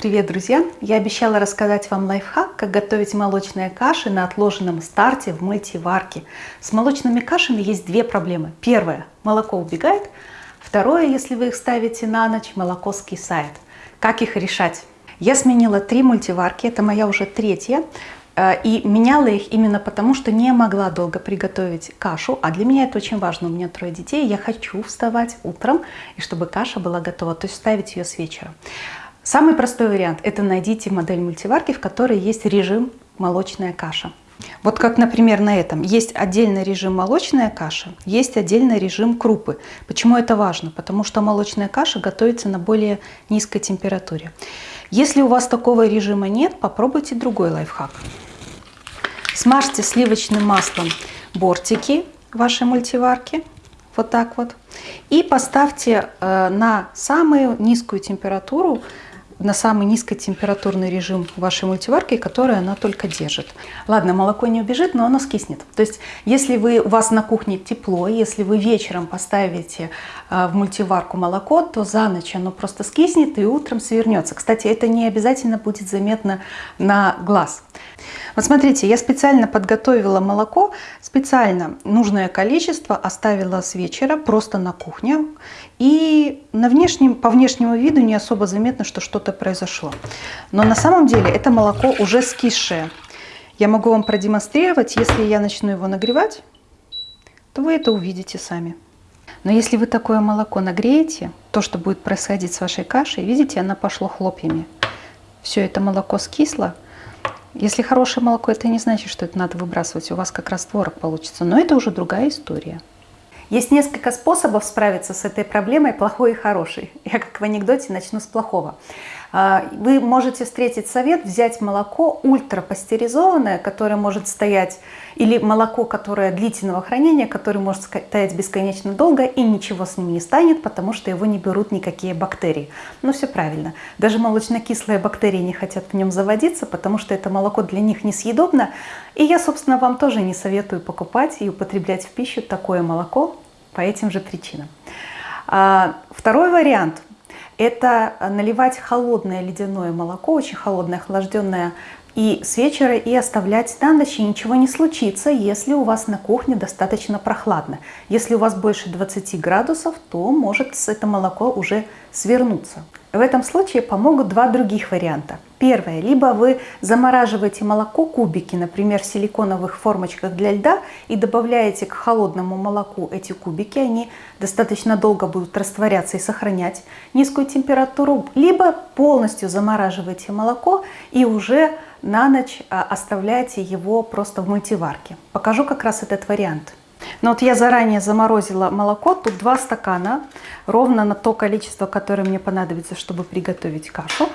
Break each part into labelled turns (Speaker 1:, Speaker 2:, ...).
Speaker 1: Привет, друзья! Я обещала рассказать вам лайфхак, как готовить молочные каши на отложенном старте в мультиварке. С молочными кашами есть две проблемы. Первое – молоко убегает. Второе, если вы их ставите на ночь, молоко скисает. Как их решать? Я сменила три мультиварки, это моя уже третья. Э, и меняла их именно потому, что не могла долго приготовить кашу. А для меня это очень важно. У меня трое детей, я хочу вставать утром, и чтобы каша была готова, то есть ставить ее с вечера. Самый простой вариант – это найдите модель мультиварки, в которой есть режим молочная каша. Вот как, например, на этом. Есть отдельный режим молочная каша, есть отдельный режим крупы. Почему это важно? Потому что молочная каша готовится на более низкой температуре. Если у вас такого режима нет, попробуйте другой лайфхак. Смажьте сливочным маслом бортики вашей мультиварки. Вот так вот. И поставьте э, на самую низкую температуру на самый низкотемпературный режим вашей мультиварки, который она только держит. Ладно, молоко не убежит, но оно скиснет. То есть, если вы, у вас на кухне тепло, если вы вечером поставите э, в мультиварку молоко, то за ночь оно просто скиснет и утром свернется. Кстати, это не обязательно будет заметно на глаз. Вот смотрите, я специально подготовила молоко, специально нужное количество оставила с вечера просто на кухне. И на внешнем, по внешнему виду не особо заметно, что что-то произошло. Но на самом деле это молоко уже скисшее. Я могу вам продемонстрировать, если я начну его нагревать, то вы это увидите сами. Но если вы такое молоко нагреете, то, что будет происходить с вашей кашей, видите, она пошло хлопьями. Все это молоко скисло, если хорошее молоко, это не значит, что это надо выбрасывать. У вас как раз творог получится. Но это уже другая история. Есть несколько способов справиться с этой проблемой, плохой и хороший. Я как в анекдоте начну с плохого. А, вы можете встретить совет взять молоко ультрапастеризованное, которое может стоять, или молоко, которое длительного хранения, которое может стоять бесконечно долго и ничего с ним не станет, потому что его не берут никакие бактерии. Ну все правильно. Даже молочно-кислые бактерии не хотят в нем заводиться, потому что это молоко для них несъедобно. И я, собственно, вам тоже не советую покупать и употреблять в пищу такое молоко по этим же причинам. А, второй вариант – это наливать холодное ледяное молоко, очень холодное, охлажденное и с вечера и оставлять на ночь, и ничего не случится, если у вас на кухне достаточно прохладно. Если у вас больше 20 градусов, то может это молоко уже свернуться. В этом случае помогут два других варианта. Первое, либо вы замораживаете молоко кубики, например, в силиконовых формочках для льда, и добавляете к холодному молоку эти кубики, они достаточно долго будут растворяться и сохранять низкую температуру, либо полностью замораживаете молоко и уже на ночь а, оставляете его просто в мультиварке. Покажу как раз этот вариант. Но вот я заранее заморозила молоко, тут 2 стакана, ровно на то количество, которое мне понадобится, чтобы приготовить кашу.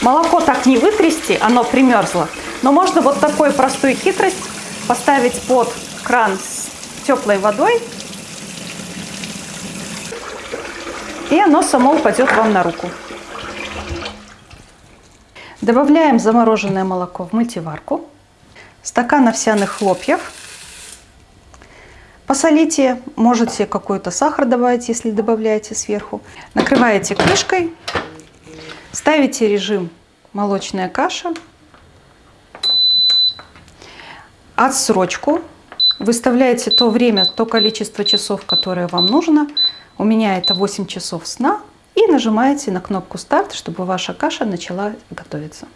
Speaker 1: Молоко так не вытрясти, оно примерзло. Но можно вот такой простую хитрость поставить под кран с теплой водой. И оно само упадет вам на руку. Добавляем замороженное молоко в мультиварку. Стакан овсяных хлопьев Посолите, можете какой-то сахар добавить, если добавляете сверху. Накрываете крышкой, ставите режим молочная каша, отсрочку, выставляете то время, то количество часов, которое вам нужно. У меня это 8 часов сна. И нажимаете на кнопку старт, чтобы ваша каша начала готовиться.